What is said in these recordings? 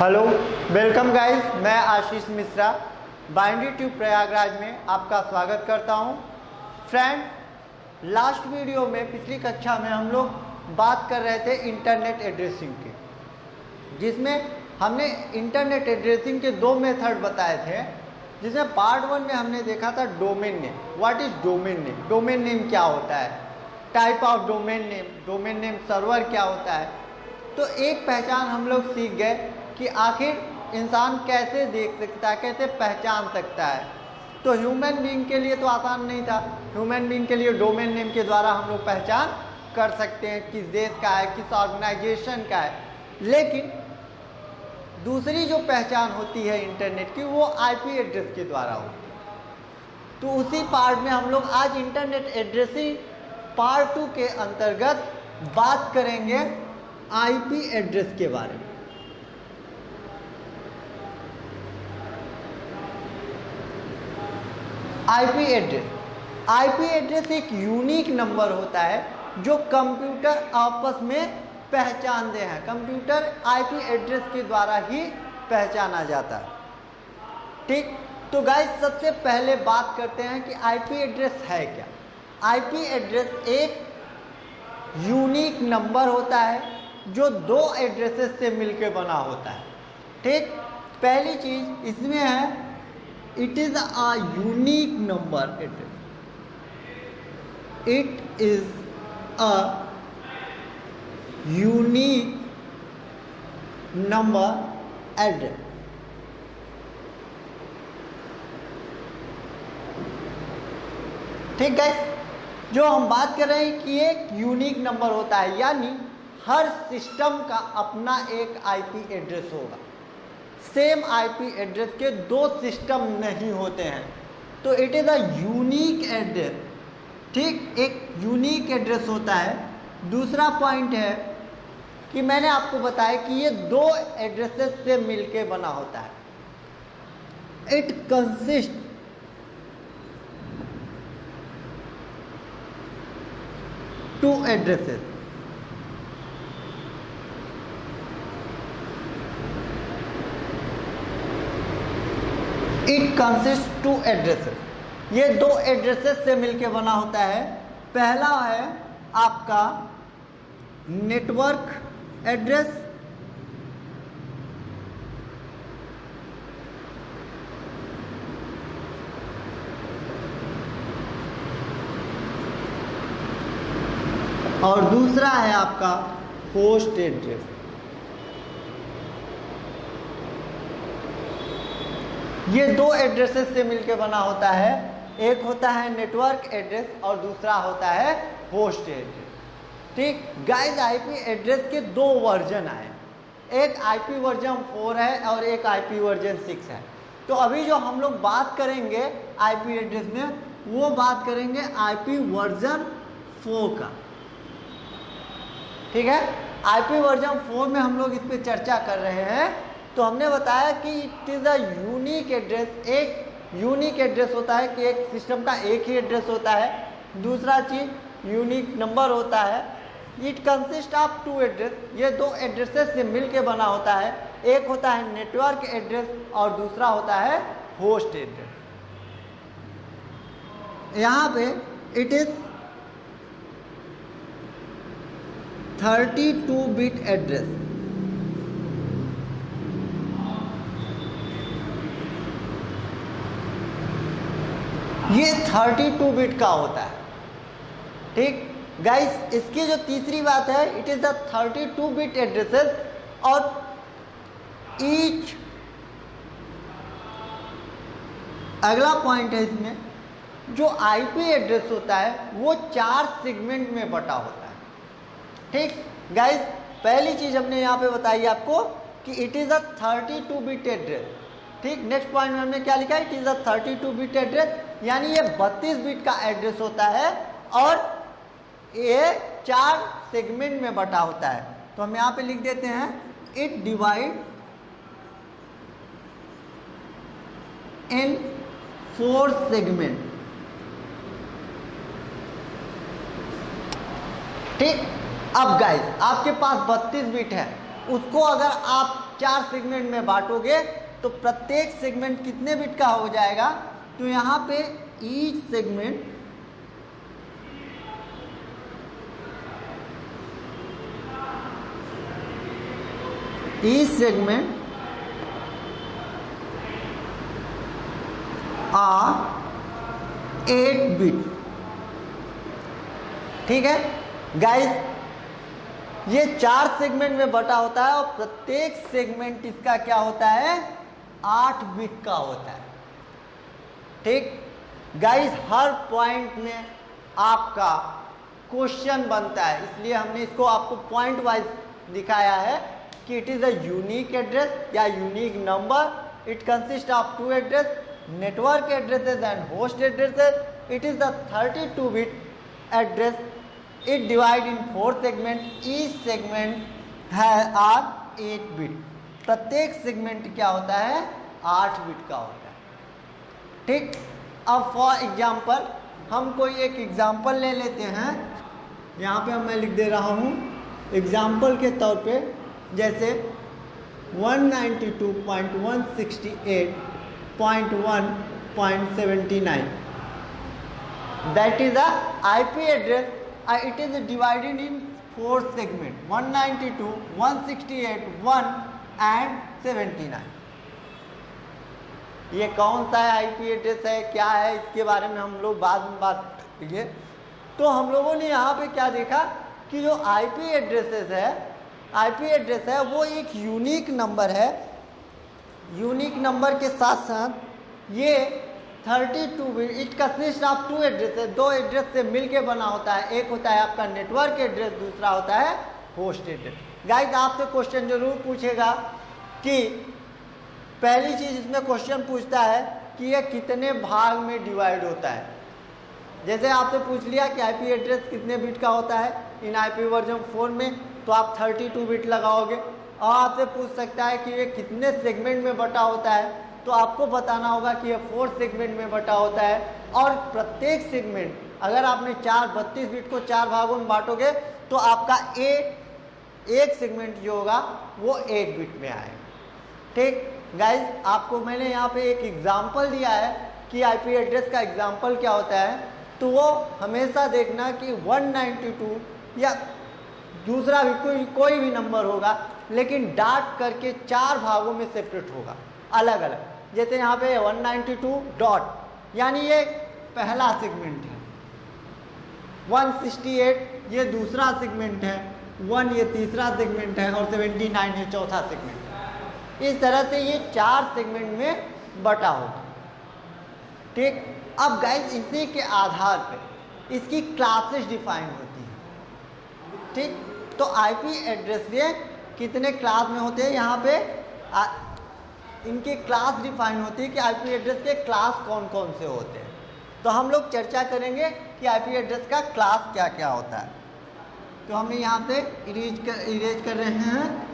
Hello, welcome guys, मैं आशीष मिश्रा। बाइंडी tube Prayagraj में आपका स्वागत करता हूँ। फ्रेंड लास्ट वीडियो में पिछली कक्षा में हम लोग बात कर रहे थे इंटरनेट एड्रेसिंग के, जिसमें हमने इंटरनेट एड्रेसिंग के दो मेथड बताए थे। जिसमें पार्ट वन में हमने देखा था domain name what is domain name domain name क्या होता है? Type of domain name domain name server क्या होता है? तो एक पहचान हम लोग सीख गए कि आखिर इंसान कैसे देख सकता है, कैसे पहचान सकता है? तो ह्यूमन बींग के लिए तो आसान नहीं था। ह्यूमन बींग के लिए डोमेन नेम के द्वारा हम लोग पहचान कर सकते हैं किस देश का है, किस ऑर्गेनाइजेशन का है। लेकिन दूसरी जो पहचान होती है इंटरनेट की, वो आईपी एड्रेस के द्वारा होती है। तो उसी पार्ट में हम लोग आज इंटरनेट एड्रेसिंग पार्ट टू के अंतर्गत बात करेंगे आईपी एड्रेस के बारे में। आईपी एड्रेस आईपी एड्रेस एक यूनिक नंबर होता है, जो कंप्यूटर आपस में पहचानते हैं। कंप्यूटर आईपी एड्रेस के द्वारा ही पहचाना जाता है। ठीक? तो गाइस सबसे पहले बात करते हैं कि आईपी एड्रेस है क्या। आईपी एड्रेस एक यूनिक नंबर होता है, जो दो एड्रेसेस से मिलकर बना होता है। ठीक? पहली चीज़ इसमें है it is a unique number address it is a unique number ठीक है? जो हम बात कर रहे हैं कि एक यूनिक नंबर होता है, यानी हर सिस्टम का अपना एक आईपी एड्रेस होगा। सेम आईपी एड्रेस के दो सिस्टम नहीं होते हैं। तो it is a unique address ठीक, एक यूनिक एड्रेस होता है। दूसरा पॉइंट है कि मैंने आपको बताया कि ये दो एड्रेसेस से मिलके बना होता है। It consist to addresses it consist to addresses. ये दो एड्रेसेस से मिलके बना होता है। पहला है आपका नेटवर्क एड्रेस। और दूसरा है आपका होस्ट एड्रेस। ये दो एड्रेसेस से मिलके बना होता है। एक होता है नेटवर्क एड्रेस और दूसरा होता है होस्ट एड्रेस ठीक? गाइस आईपी एड्रेस के दो वर्जन आए। एक आईपी वर्जन फोर है और एक आईपी वर्जन सिक्स है। तो अभी जो हम लोग बात करेंगे आईपी एड्रेस में, वो बात करेंगे आईपी वर्जन फोर का। ठीक है? आईपी वर्जन फोर में हम लोग इस पर चर्चा कर रहे हैं। तो हमने बताया कि it is a unique address एक यूनिक एड्रेस होता है कि एक सिस्टम का एक ही एड्रेस होता है। दूसरा चीज़ यूनिक नंबर होता है। It consist of two address ये दो एड्रेसेस से मिलके बना होता है। एक होता है नेटवर्क एड्रेस और दूसरा होता है होस्ट एड्रेस यहाँ पे इट इज़ 32 बिट एड्रेस ये 32 बिट का होता है। ठीक? गाइस इसकी जो तीसरी बात है it is the 32 bit addresses और ईच अगला पॉइंट है इसमें, जो आईपी एड्रेस होता है, वो चार सेगमेंट में बटा होता है। ठीक? गाइस पहली चीज़ हमने यहाँ पे बताई आपको कि it is a 32 bit address ठीक? नेक्स्ट पॉइंट में हमने क्या लिखा it is a 32 bit address यानी ये 32 बिट का एड्रेस होता है और ये चार सेगमेंट में बटा होता है। तो हम यहाँ पे लिख देते हैं it divide in four segment ठीक? अब गाइस आपके पास 32 बिट है। उसको अगर आप चार सेगमेंट में बांटोगे तो प्रत्येक सेगमेंट कितने बिट का हो जाएगा? तो यहाँ पे each segment each segment are eight bit ठीक है? गाइस ये चार सेगमेंट में बटा होता है और प्रत्येक सेगमेंट इसका क्या होता है? आठ बिट का होता है। ठीक? गाइस हर पॉइंट में आपका क्वेश्चन बनता है। इसलिए हमने इसको आपको पॉइंट वाइज दिखाया है कि it is a unique address या unique number it consist of two address network addresses and host addresses. It is the 32 bit address. It divide in four segment. Each segment है are 8 bit. प्रत्येक segment क्या होता है? 8 bit का होता है। ठीक? अब फॉर एग्ज़ाम्पल हम कोई एक एग्ज़ाम्पल ले लेते हैं। यहाँ पे मैं लिख दे रहा हूँ। एग्ज़ाम्पल के तौर पे जैसे 192.168 0.1.79 that is the IP address uh, it is divided in four segment 192 168 1 and 79 ये कौन सा है आईपी एड्रेस है, क्या है, इसके बारे में हम लोग बाद में बात करेंगे। तो हम लोगों ने यहाँ पे क्या देखा कि जो आईपी एड्रेसेस है आईपी एड्रेस है, वो एक यूनिक नंबर है। यूनिक नंबर के साथ साथ ये 32 bit it consist of two address दो एड्रेस से मिलके बना होता है। एक होता है आपका नेटवर्क एड्रेस दूसरा होता है होस्ट एड्रेस गाइस आपसे क्वेश्चन ज़रूर पूछेगा कि पहली चीज़ इसमें क्वेश्चन पूछता है कि ये कितने भाग में डिवाइड होता है। जैसे आपसे पूछ लिया कि आईपी एड्रेस कितने बिट का होता है, इन आईपी वर्जन फोर में तो आप 32 बिट लगाओगे। और आपसे पूछ सकता है कि ये कितने सेगमेंट में बटा होता है तो आपको बताना होगा कि ये फोर सेगमेंट में बटा होता है। और प्रत्येक सेगमेंट अगर आपने चार, बत्तीस बिट को चार भागों में बांटोगे तो आपका ए एक सेगमेंट जो होगा, वो एट बिट में आएगा। ठीक? गाइज़ आपको मैंने यहाँ पे एक एग्ज़ाम्पल दिया है कि आईपी एड्रेस का एग्ज़ाम्पल क्या होता है? तो वो हमेशा देखना कि 192 या दूसरा भी कोई कोई भी नंबर होगा, लेकिन डाट करके चार भागों में सेपरेट होगा, अलग अलग। जैसे यहाँ पे 192 डॉट यानी ये पहला सेगमेंट है। 168 ये दूसरा सेगमेंट है। वन ये तीसरा सेगमेंट है और 79 ये चौथा सेगमेंट इस तरह से ये चार सेगमेंट में बटा होगा ठीक? अब गाइस इसी के आधार पे इसकी क्लासेस डिफाइन होती हैं। ठीक? तो आईपी एड्रेस ये कितने क्लास में होते हैं? यहाँ पे आ, इनकी क्लास डिफाइन होती है कि आईपी एड्रेस के क्लास कौन कौन से होते हैं। तो हम लोग चर्चा करेंगे कि आईपी एड्रेस का क्लास क्या क्या होता है। तो हम यहाँ से इरेज कर इरेज कर रहे हैं।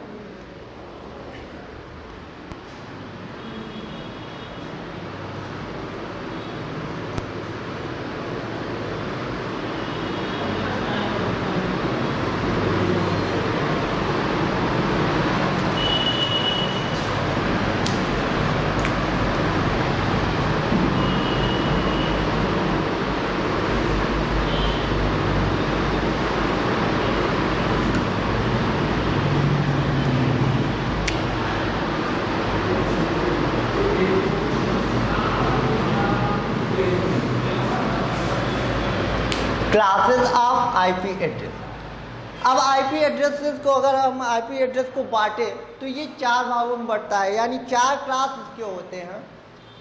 क्लासेस ऑफ़ आईपी एड्रेस अब आईपी एड्रेसेस को अगर हम आईपी एड्रेस को बांटे तो ये चार भागों में बढ़ता है, यानी चार क्लास इसके होते हैं।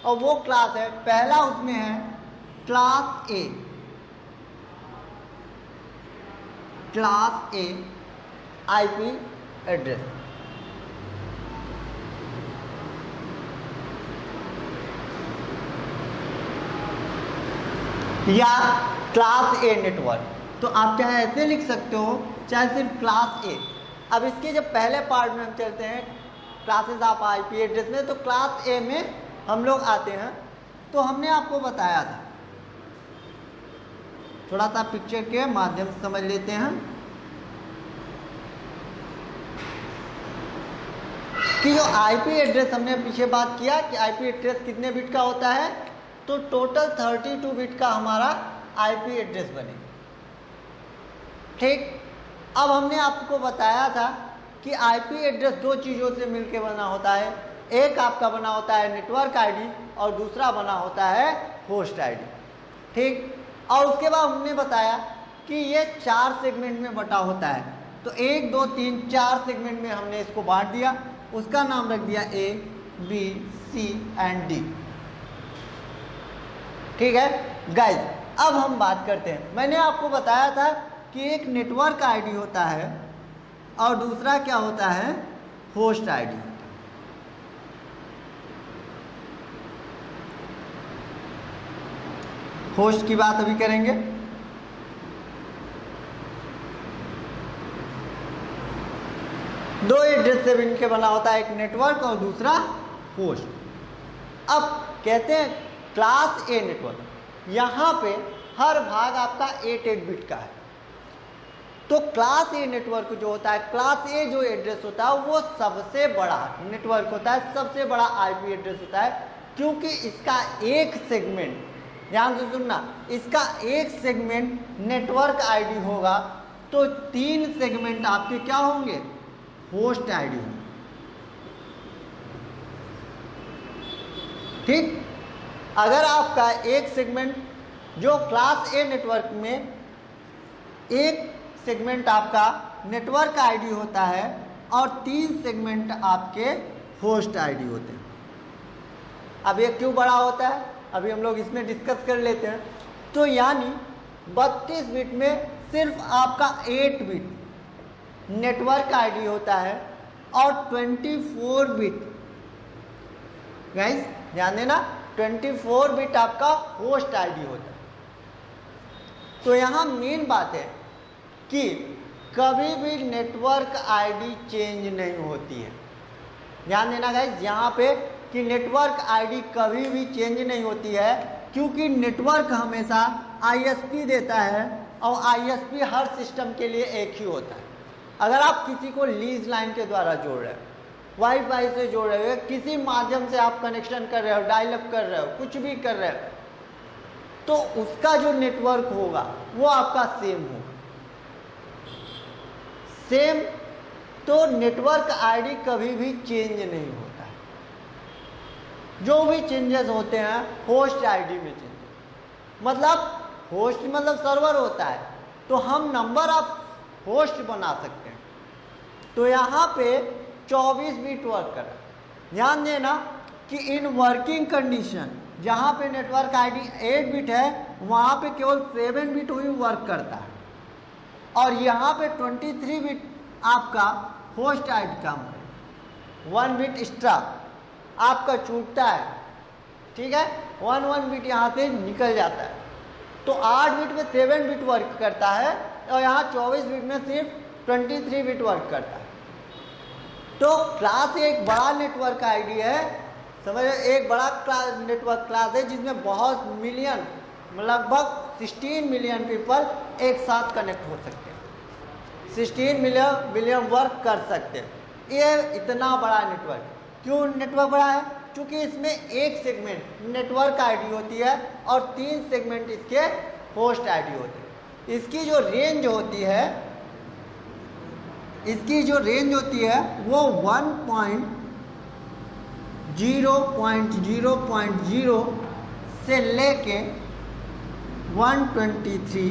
और वो क्लास है, पहला उसमें है class A class A IP address या क्लास ए नेटवर्क तो आप चाहे ऐसे लिख सकते हो, चाहे सिर्फ़ क्लास ए अब इसके जब पहले पार्ट में हम चलते हैं classes of I P address में तो क्लास ए में हम लोग आते हैं। तो हमने आपको बताया था। थोड़ा सा पिक्चर के माध्यम से समझ लेते हैं। कि जो आईपी एड्रेस हमने पीछे बात किया कि आईपी एड्रेस कितने बिट का होता है तो टोटल 32 बिट का हमारा आईपी एड्रेस बनेगा ठीक? अब हमने आपको बताया था कि आईपी एड्रेस दो चीज़ों से मिलकर बना होता है। एक आपका बना होता है नेटवर्क आईडी और दूसरा बना होता है होस्ट आईडी। ठीक? और उसके बाद हमने बताया कि ये चार सेगमेंट में बटा होता है। तो एक, दो, तीन, चार सेगमेंट में हमने इसको बांट दिया। उसका नाम रख दिया A B C and D ठीक है? गाइज़ अब हम बात करते हैं। मैंने आपको बताया था कि एक नेटवर्क आईडी होता है और दूसरा क्या होता है? होस्ट आईडी होस्ट की बात अभी करेंगे। दो एड्रेस से मिलकर बना होता है, एक नेटवर्क और दूसरा होस्ट अब कहते हैं क्लास ए नेटवर्क यहाँ पे हर भाग आपका एट एट बिट का है। तो क्लास ए नेटवर्क जो होता है क्लास ए जो एड्रेस होता है, वो सबसे बड़ा नेटवर्क होता है, सबसे बड़ा आईपी एड्रेस होता है, क्योंकि इसका एक सेगमेंट ध्यान से सुनना, इसका एक सेगमेंट नेटवर्क आईडी होगा तो तीन सेगमेंट आपके क्या होंगे? होस्ट आईडी होंगे। ठीक? अगर आपका एक सेगमेंट जो क्लास ए नेटवर्क में एक सेगमेंट आपका नेटवर्क आईडी होता है और तीन सेगमेंट आपके होस्ट आईडी होते हैं। अब ये क्यों बड़ा होता है? अभी हम लोग इसमें डिस्कस कर लेते हैं। तो यानी 32 बिट में सिर्फ़ आपका 8 बिट नेटवर्क आईडी होता है और 24 बिट गाइस ध्यान देना 24 बिट आपका होस्ट आईडी होता है तो यहाँ मेन बात है कि कभी भी नेटवर्क आईडी चेंज नहीं होती है। ध्यान देना गाइस यहाँ पे कि नेटवर्क आईडी कभी भी चेंज नहीं होती है, क्योंकि नेटवर्क हमेशा आईएसपी देता है और आईएसपी हर सिस्टम के लिए एक ही होता है। अगर आप किसी को लीज लाइन के द्वारा जोड़ रहे हो वाईफाई से जोड़ रहे हो किसी माध्यम से आप कनेक्शन कर रहे हो डायलअप कर रहे हो, कुछ भी कर रहे हो तो उसका जो नेटवर्क होगा, वो आपका सेम होगा सेम तो नेटवर्क आईडी कभी भी चेंज नहीं होता है। जो भी चेंजेस होते हैं होस्ट आईडी में चेंज मतलब होस्ट मतलब सर्वर होता है तो हम नंबर ऑफ़ होस्ट बना सकते हैं। तो यहाँ पे 24 बिट वर्क कर। ध्यान देना कि इन वर्किंग कंडीशन जहाँ पे नेटवर्क आईडी 8 बिट है, वहाँ पे केवल 7 बिट ही वर्क करता है। और यहाँ पे 23 बिट आपका होस्ट आइड काम करे वन बिट एक्स्ट्रा आपका छूटता है। ठीक है? वन वन बिट यहाँ से निकल जाता है। तो आठ बिट में सेवन बिट वर्क करता है और यहाँ चौबीस बिट में सिर्फ़ ट्वेंटी थ्री बिट वर्क करता है। तो क्लास एक बड़ा नेटवर्क आईडी है। समझ, एक बड़ा क्लास नेटवर्क क्लास है जिसमें बहुत मिलियन लगभग 16 मिलियन पीपल एक साथ कनेक्ट हो सकते हैं। 16 मिलियन मिलियन वर्क कर सकते हैं। ये इतना बड़ा नेटवर्क क्यों नेटवर्क बड़ा है? क्योंकि इसमें एक सेगमेंट नेटवर्क आईडी होती है और तीन सेगमेंट इसके होस्ट आईडी होते हैं। इसकी जो रेंज होती है इसकी जो रेंज होती है, वो one point zero point zero point zero से लेके one twenty three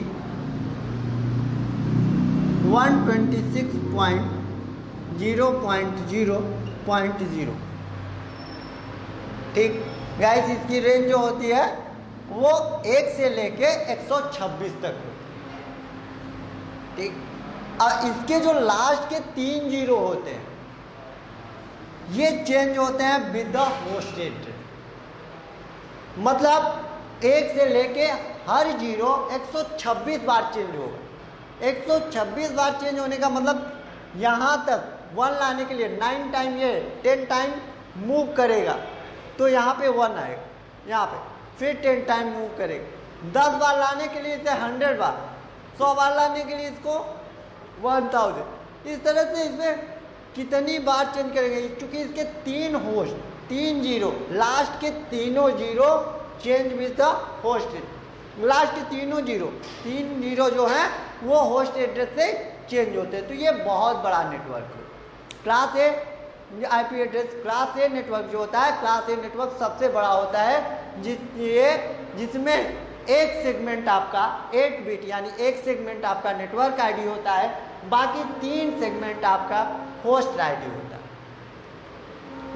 one twenty six point zero point zero point zero ठीक? गाइस इसकी रेंज जो होती है, वो एक से लेके 126 तक। ठीक? और इसके जो लास्ट के तीन ज़ीरो होते हैं, ये चेंज होते हैं विद द होस्ट मतलब एक से लेके हर ज़ीरो 126 बार चेंज होगा 126 बार चेंज होने का मतलब यहाँ तक वन लाने के लिए नाइन टाइम ये टेन टाइम मूव करेगा। तो यहाँ पे वन आएगा, यहाँ पे फिर टेन टाइम मूव करेगा। दस बार लाने के लिए इसे हंड्रेड बार, सौ बार लाने के लिए इसको वन थाउज़ेंड इस तरह से इसमें कितनी बार चेंज करेंगे? क्योंकि इसके तीन होस्ट, तीन ज़ीरो लास्ट के तीनों zero change with the host last के तीनों ज़ीरो, तीन ज़ीरो जो है, वो होस्ट एड्रेस से चेंज होते हैं। तो ये बहुत बड़ा नेटवर्क है। Class A IP address class A network जो होता है क्लास ए नेटवर्क सबसे बड़ा होता है, जिस, ये, जिसमें एक सेगमेंट आपका एट बिट यानी एक सेगमेंट आपका नेटवर्क आईडी होता है। बाकी तीन सेगमेंट आपका होस्ट आईडी होता है।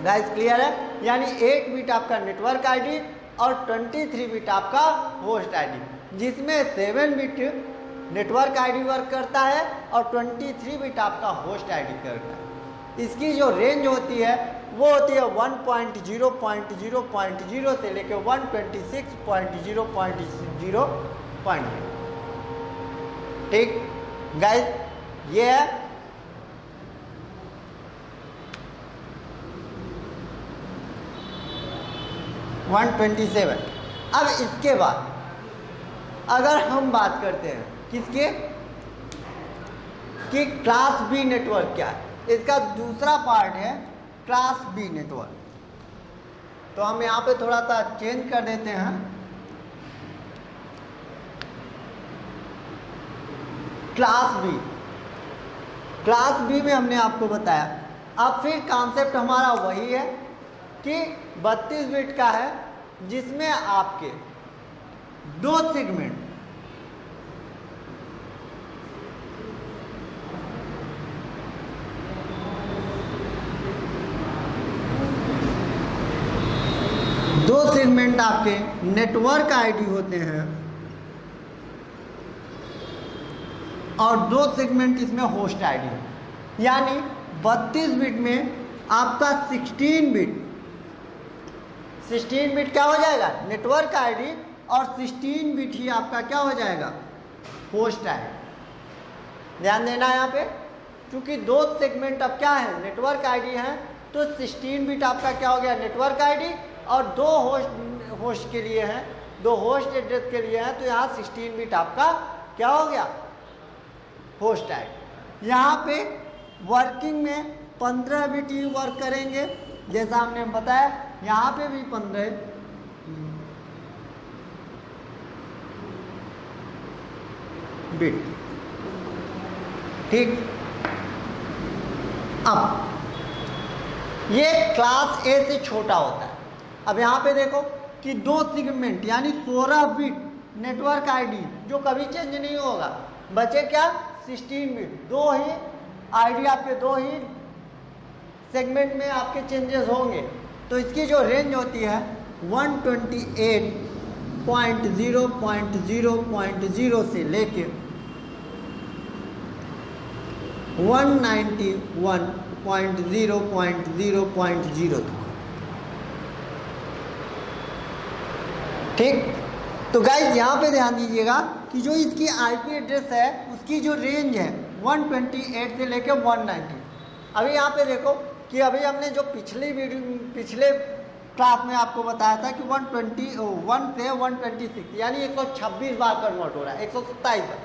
गाइस क्लियर है? यानी एक बिट आपका नेटवर्क आईडी और 23 बिट आपका होस्ट आईडी जिसमें seven bit network ID work करता है और 23 बिट आपका होस्ट आईडी करता है। इसकी जो रेंज होती है, वो होती है 1.0.0.0 से लेकर 126.0.0 पॉइंट ठीक? गाइस ये है वन ट्वेंटी सेवन अब इसके बाद, अगर हम बात करते हैं, किसके? कि क्लास बी नेटवर्क क्या है? इसका दूसरा पार्ट है क्लास बी नेटवर्क तो हम यहाँ पे थोड़ा सा चेंज कर देते हैं। क्लास बी क्लास बी में हमने आपको बताया। अब फिर कॉन्सेप्ट हमारा वही है कि 32 बिट का है, जिसमें आपके दो सेगमेंट दो सेगमेंट आपके नेटवर्क आईडी होते हैं। और दो सेगमेंट इसमें होस्ट आईडी यानी 32 बिट में आपका 16 बिट 16 बिट क्या हो जाएगा? नेटवर्क आईडी और 16 बिट ही आपका क्या हो जाएगा? होस्ट आईडी ध्यान देना यहाँ पे, क्योंकि दो सेगमेंट अब क्या है? नेटवर्क आईडी है तो 16 बिट आपका क्या हो गया? नेटवर्क आईडी और दो होस्ट होस्ट के लिए हैं। दो होस्ट एड्रेस के लिए हैं तो यहाँ सिक्सटीन बिट आपका क्या हो गया? होस्ट आईडी यहाँ पे वर्किंग में पंद्रह भी टीम वर्क करेंगे। जैसा हमने बताया, यहाँ पे भी पंद्रह। बिट ठीक। अब, ये क्लास ए से छोटा होता है। अब यहाँ पे देखो कि दो सिगमेंट यानी 16 बिट नेटवर्क आईडी जो कभी चेंज नहीं होगा। बचे क्या? 16 बिट दो ही आईडी आपके, दो ही सेगमेंट में आपके चेंजेस होंगे। तो इसकी जो रेंज होती है 128.0.0.0 से लेके 191.0.0.0 तक ठीक? तो गाइज़ यहाँ पे ध्यान दीजिएगा कि जो इसकी आईपी एड्रेस है, उसकी जो रेंज है 128 से लेकर 190 अभी यहाँ पे देखो कि अभी हमने जो पिछली वीडियो पिछले क्लास में आपको बताया था कि 120 वन से 126 यानी 126 बार कन्वर्ट हो रहा है, एक सौ बार।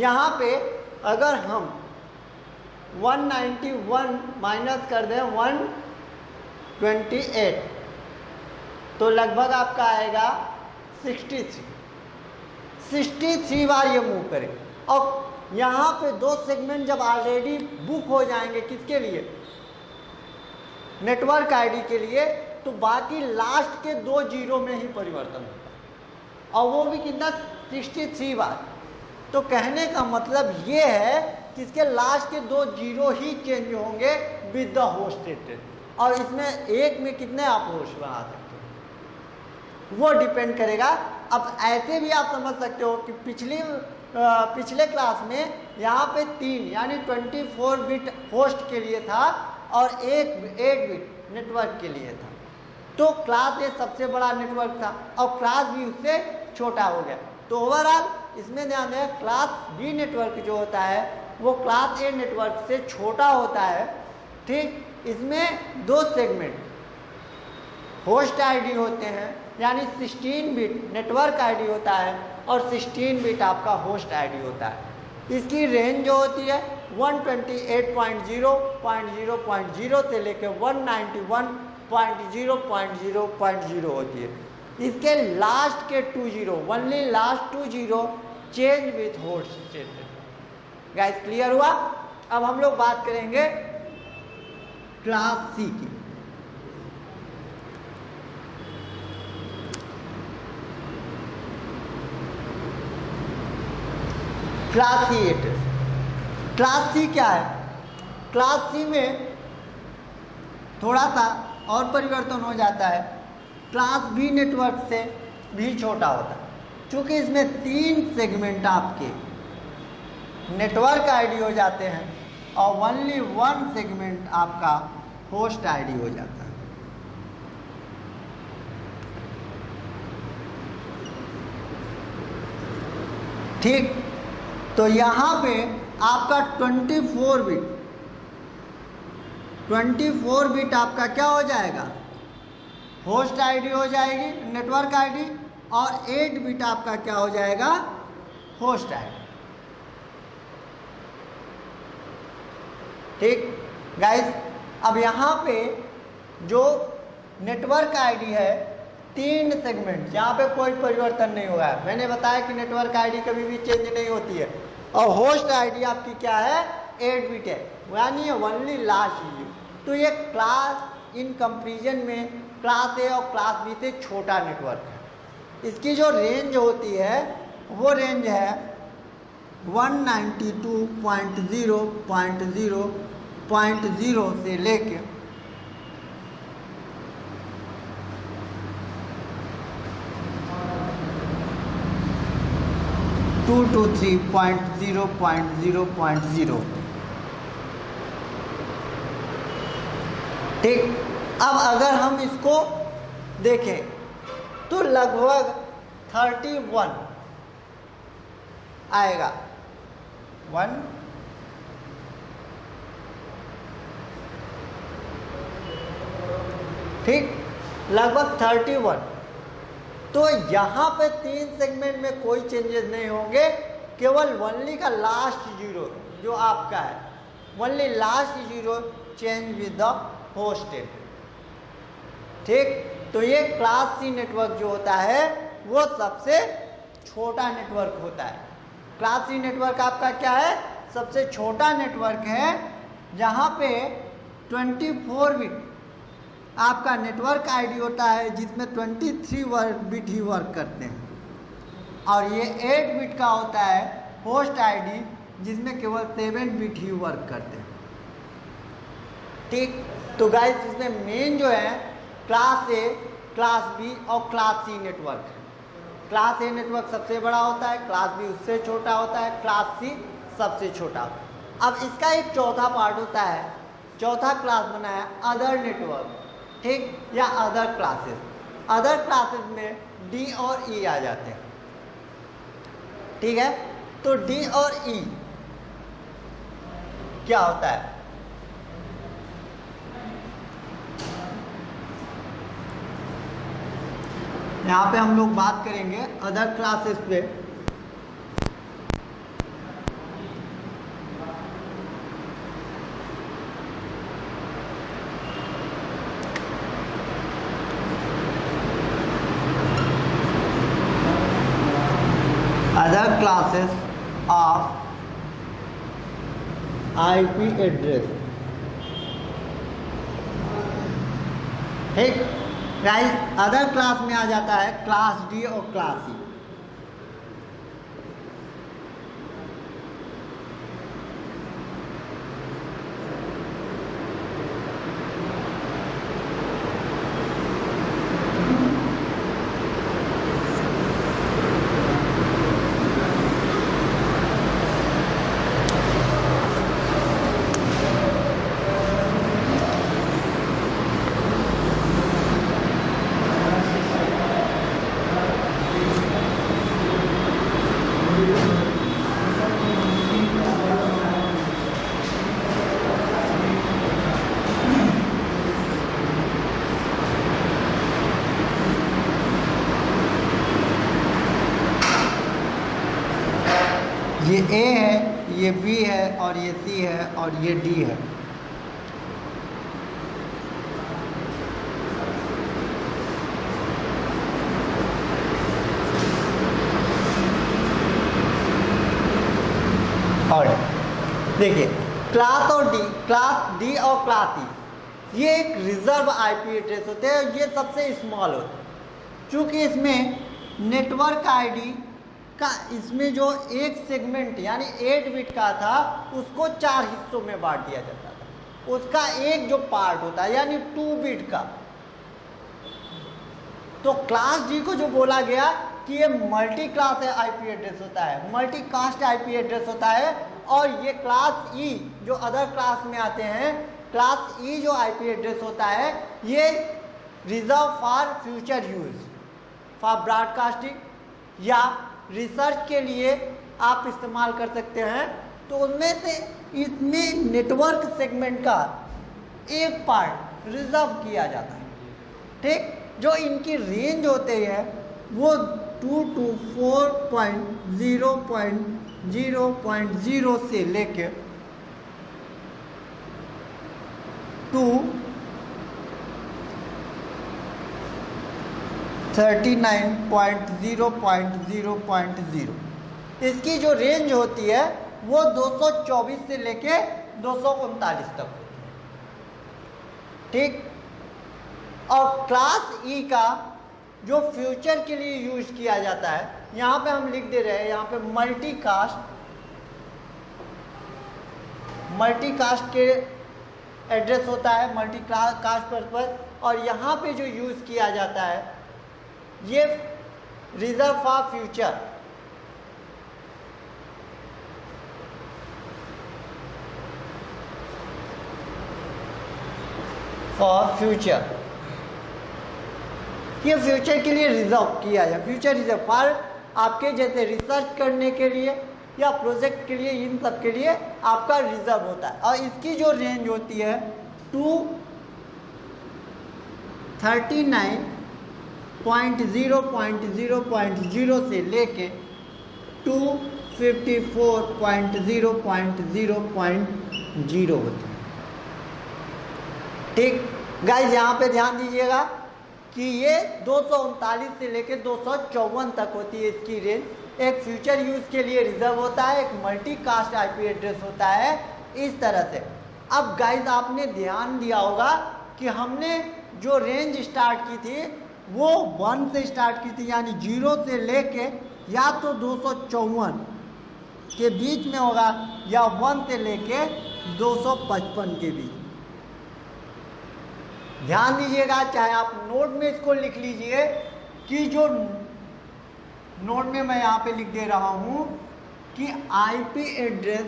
यहाँ पे अगर हम 191 माइनस कर दें 128 तो लगभग आपका आएगा सिक्सटी थ्री सिक्सटी थ्री बार ये मूव करें। और यहाँ पे दो सेगमेंट जब ऑलरेडी बुक हो जाएँगे, किसके लिए? नेटवर्क आईडी के लिए तो बाकी लास्ट के दो ज़ीरो में ही परिवर्तन होता है। और वो भी कितना? सिक्सटी थ्री बार। तो कहने का मतलब ये है कि इसके लास्ट के दो ज़ीरो ही चेंज होंगे विद द होस्ट और इसमें एक में कितने आप होस्ट बना सकते वो डिपेंड करेगा अब ऐसे भी आप समझ सकते हो कि पिछली पिछले क्लास में यहाँ पे तीन, यानी 24 बिट होस्ट के लिए था और एक एट बिट नेटवर्क के लिए था। तो क्लास ए सबसे बड़ा नेटवर्क था और क्लास बी उससे छोटा हो गया। तो ओवरऑल इसमें ध्यान दें क्लास बी नेटवर्क जो होता है, वो क्लास ए नेटवर्क से छोटा होता है। ठीक, इसमें दो सेगमेंट होस्ट आईडी होते हैं यानी 16 बिट नेटवर्क आईडी होता है और 16 बिट आपका होस्ट आईडी होता है। इसकी रेंज जो होती है 128.0.0.0 से लेकर 191.0.0.0 होती है। इसके लास्ट के two zero only last two zero change with statement guys clear हुआ? अब हम लोग बात करेंगे क्लास सी की। Class C address class C क्या है? क्लास सी में थोड़ा सा और परिवर्तन हो जाता है। क्लास बी नेटवर्क से भी छोटा होता है। क्योंकि इसमें तीन सेगमेंट आपके नेटवर्क आईडी हो जाते हैं और ओनली वन सेगमेंट आपका होस्ट आईडी हो जाता है। ठीक? तो यहाँ पे आपका 24 बिट 24 बिट आपका क्या हो जाएगा? होस्ट आईडी हो जाएगी, नेटवर्क आईडी, और 8 बिट आपका क्या हो जाएगा? Host ID. ठीक? गाइस अब यहाँ पे जो नेटवर्क आईडी है तीन सेगमेंट यहाँ पे कोई परिवर्तन नहीं हुआ है। मैंने बताया कि नेटवर्क आईडी कभी भी चेंज नहीं होती है। और होस्ट आईडी आपकी क्या है? एट बिट है। यानी ओनली लास्ट यू तो ये क्लास इन कंपेरिजन में क्लास ए और क्लास बी से छोटा नेटवर्क है। इसकी जो रेंज होती है, वो रेंज है 192.0.0.0 से लेके two two three point zero point zero point zero ठीक? अब अगर हम इसको देखें तो लगभग थर्टी वन आएगा। वन ठीक? लगभग थर्टी वन तो यहाँ पे तीन सेगमेंट में कोई चेंजेस नहीं होंगे, केवल वनली का लास्ट ज़ीरो जो आपका है। Only last zero change with the hosted ठीक? तो ये क्लास सी नेटवर्क जो होता है, वो सबसे छोटा नेटवर्क होता है। क्लास सी नेटवर्क आपका क्या है? सबसे छोटा नेटवर्क है, जहाँ पे 24 बिट आपका नेटवर्क आईडी होता है जिसमें 23 वर्क बिट ही वर्क करते हैं। और ये 8 बिट का होता है होस्ट आईडी जिसमें केवल 7 बिट ही वर्क करते हैं। ठीक? तो गाइस इसमें मेन जो है क्लास ए क्लास बी और क्लास सी नेटवर्क है। क्लास ए नेटवर्क सबसे बड़ा होता है क्लास बी उससे छोटा होता है क्लास सी सबसे छोटा। अब इसका एक चौथा पार्ट होता है। चौथा क्लास बना है अदर नेटवर्क ठीक? या अदर क्लासेस अदर क्लासेस में डी और ई e आ जाते हैं। ठीक है? तो डी और ई e क्या होता है? यहाँ पे हम लोग बात करेंगे अदर क्लासेस पे। Classes of IP address. ठीक? राइट अदर क्लास में आ जाता है क्लास डी और क्लास सी ये ए है ये बी है और ये सी है और ये डी है। और देखिए, क्लास और डी, क्लास डी और क्लास ई ये एक रिज़र्व आईपी एड्रेस होते हैं ये सबसे स्मॉल होते हैं। चूँकि इसमें नेटवर्क आईडी का इसमें जो एक सेगमेंट यानी एट बिट का था उसको चार हिस्सों में बांट दिया जाता था। उसका एक जो पार्ट होता है यानी टू बिट का। तो क्लास डी को जो बोला गया कि ये मल्टी क्लास आईपी एड्रेस होता है। मल्टी कास्ट आईपी एड्रेस होता है और ये क्लास ई e, जो अदर क्लास में आते हैं क्लास ई e जो आईपी एड्रेस होता है ये reserve for future use for broadcasting या रिसर्च के लिए आप इस्तेमाल कर सकते हैं। तो उनमें से इसमें नेटवर्क सेगमेंट का एक पार्ट रिज़र्व किया जाता है। ठीक? जो इनकी रेंज होते हैं, वो two two four point zero point zero point zero से लेके two thirty nine point zero point zero point zero. इसकी जो रेंज होती है, वो 224 से लेके दो सौ उनतालीस तक होती है। ठीक? और क्लास ई e का जो फ्यूचर के लिए यूज़ किया जाता है, यहाँ पे हम लिख दे रहे हैं, यहाँ पे मल्टी कास्ट मल्टी कास्ट के एड्रेस होता है मल्टी कास्ट पर्पज और यहाँ पे जो यूज़ किया जाता है ये reserve for future for future ये फ्यूचर के लिए रिज़र्व किया जाए फ्यूचर रिज़र्व फॉर आपके जैसे रिसर्च करने के लिए या प्रोजेक्ट के लिए, इन सब के लिए आपका रिज़र्व होता है। और इसकी जो रेंज होती है two thirty nine point zero point zero point zero से लेके two fifty four point zero point zero point zero होती है। ठीक? गाइज़ यहाँ पे ध्यान दीजिएगा कि ये दो सौ उनतालीस से लेकर दो सौ चौवन तक होती है इसकी रेंज एक फ्यूचर यूज़ के लिए रिज़र्व होता है, एक मल्टी कास्ट आईपी एड्रेस होता है, इस तरह से। अब गाइज़ आपने ध्यान दिया होगा कि हमने जो रेंज स्टार्ट की थी वो वन से स्टार्ट की थी, यानी ज़ीरो से लेके या तो दो सौ चौवन के बीच में होगा, या वन से लेके 255 के बीच। ध्यान दीजिएगा, चाहे आप नोट में इसको लिख लीजिए कि जो नोट में मैं यहाँ पे लिख दे रहा हूँ कि IP address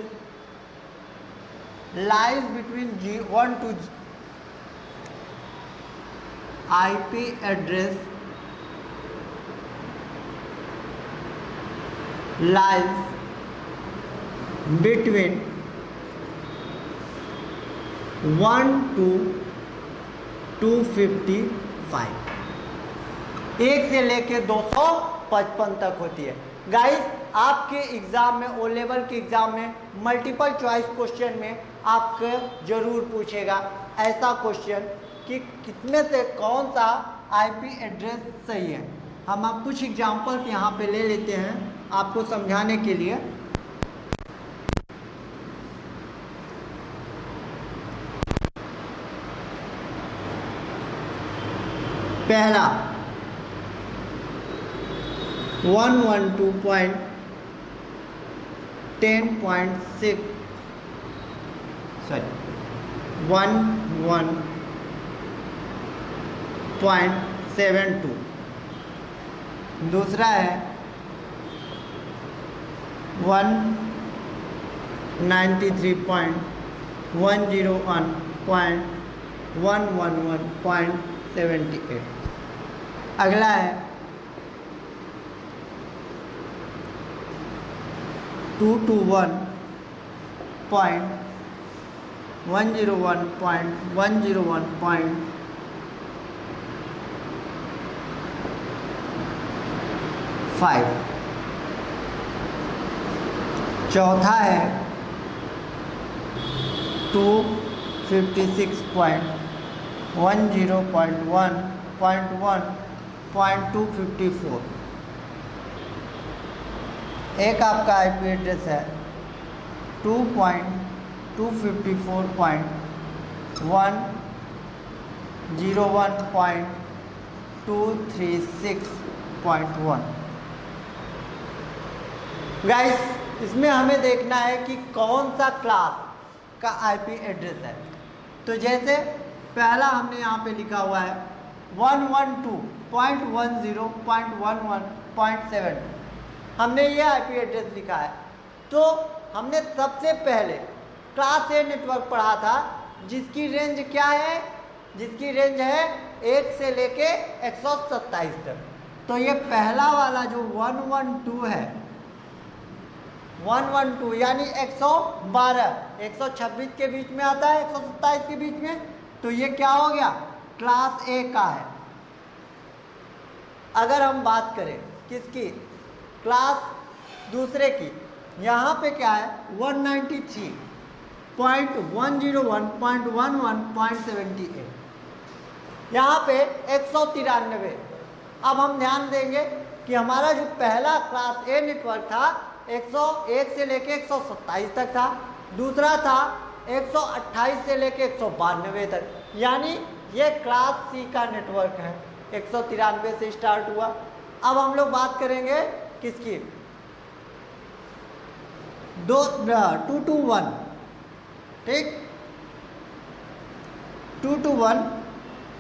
lies between G one two IP address lies between one two two fifty five एक से लेके दो सौ पचपन तक होती है। गाइस आपके एग्ज़ाम में ओ लेवल के एग्ज़ाम में मल्टीपल चॉइस क्वेश्चन में आपके ज़रूर पूछेगा। ऐसा क्वेश्चन कि कितने से कौन सा आईपी एड्रेस सही है। हम आप कुछ एग्जाम्पल्स यहाँ पे ले लेते हैं आपको समझाने के लिए। पहला one one two point ten point six sorry one one point seven two दूसरा है one ninety three point one zero one point one one one point seventy eight अगला है two two one point one zero one point one zero one point five चौथा है two fifty six point one zero point one point one point two fifty four एक आपका IP address है two point two fifty four point one zero one point two three six point one guys इसमें हमें देखना है कि कौन सा क्लास का आईपी एड्रेस है। तो जैसे पहला हमने यहाँ पे लिखा हुआ है one one two point one zero point one one point seven हमने ये आईपी एड्रेस लिखा है। तो हमने सबसे पहले क्लास ए नेटवर्क पढ़ा था, जिसकी रेंज क्या है? जिसकी रेंज है एक से लेके एक सौ सत्ताईस तक। तो ये पहला वाला जो वन वन टू है वन वन टू, यानी एक सौ बारह। एक सौ छब्बीस के बीच में आता है, एक सौ सत्ताईस के बीच में। तो ये क्या हो गया? क्लास ए का है। अगर हम बात करें किसकी? क्लास दूसरे की। यहाँ पे क्या है? 193 point one zero one, point one one, point seventy eight. यहाँ पे एक सौ तिरानवे अब हम ध्यान देंगे कि हमारा जो पहला क्लास ए नेटवर्क था 101 से लेके एक सौ सत्ताईस तक था। दूसरा था 128 से लेके एक सौ बानवे तक। यानी ये क्लास सी का नेटवर्क है। एक सौ तिरानवे से स्टार्ट हुआ। अब हम लोग बात करेंगे किसकी? दो टू टू वन ठीक? Two two one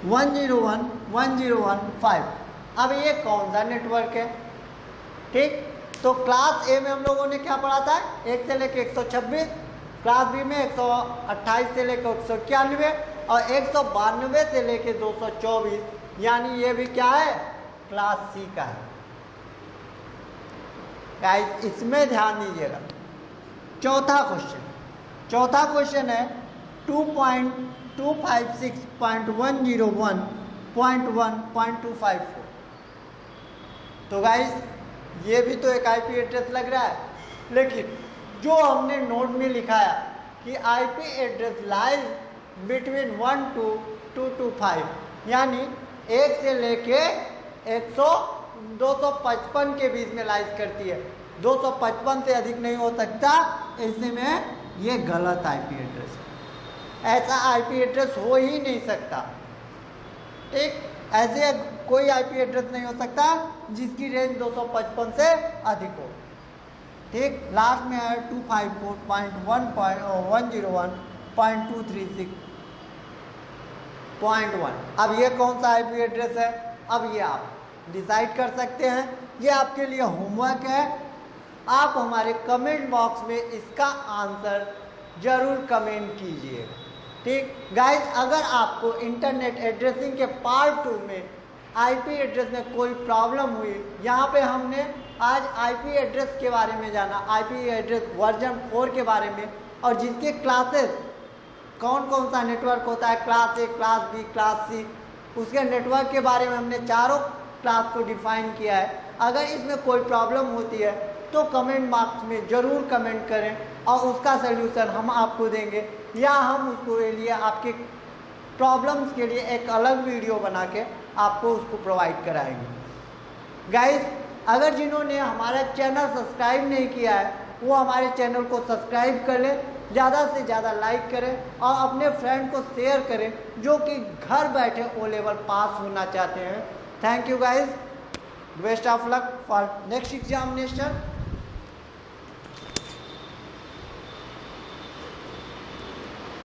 one zero one one zero one five अब ये कौन सा नेटवर्क है? ठीक? तो क्लास ए में हम लोगों ने क्या पढ़ा था? एक से लेकर एक सौ छब्बीस क्लास बी में एक सौ अट्ठाईस से लेकर एक सौ इक्यानवे और एक सौ बानवे से लेकर दो सौ चौबीस। यानी ये भी क्या है? क्लास सी का है। गाइस इसमें ध्यान दीजिएगा। चौथा क्वेश्चन चौथा क्वेश्चन है two point two five six point one zero one point one point two five four तो गाइस ये भी तो एक आईपी एड्रेस लग रहा है। लेकिन जो हमने नोट में लिखाया कि IP address lies between one two two two five यानी एक से लेके एक सौ, दो सौ पचपन के बीच में लाइज करती है। दो सौ पचपन से अधिक नहीं हो सकता ऐसे में ये गलत आईपी एड्रेस है। ऐसा आईपी एड्रेस हो ही नहीं सकता। ठीक ऐसे कोई आईपी एड्रेस नहीं हो सकता जिसकी रेंज 255 से अधिक हो। ठीक? लास्ट में है two five four point one point one zero one point two three six point one अब ये कौन सा आईपी एड्रेस है? अब ये आप डिसाइड कर सकते हैं। ये आपके लिए होमवर्क है। आप हमारे कमेंट बॉक्स में इसका आंसर ज़रूर कमेंट कीजिएगा ठीक? गाइस अगर आपको इंटरनेट एड्रेसिंग के पार्ट टू में आईपी एड्रेस में कोई प्रॉब्लम हुई, यहाँ पे हमने आज आईपी एड्रेस के बारे में जाना आईपी एड्रेस वर्जन फोर के बारे में, और जिसके क्लासेस कौन कौन सा नेटवर्क होता है class A class B class C उसके नेटवर्क के बारे में हमने चारों क्लास को डिफाइन किया है। अगर इसमें कोई प्रॉब्लम होती है तो कमेंट बॉक्स में ज़रूर कमेंट करें, और उसका सल्यूशन हम आपको देंगे, या हम उसको लिए आपके प्रॉब्लम्स के लिए एक अलग वीडियो बना के आपको उसको प्रोवाइड कराएँगे। गाइस अगर जिन्होंने हमारा चैनल सब्सक्राइब नहीं किया है, वो हमारे चैनल को सब्सक्राइब कर लें, ज़्यादा से ज़्यादा लाइक करें और अपने फ्रेंड को शेयर करें, जो कि घर बैठे ओ लेवल पास होना चाहते हैं। Thank you guys best of luck for next examination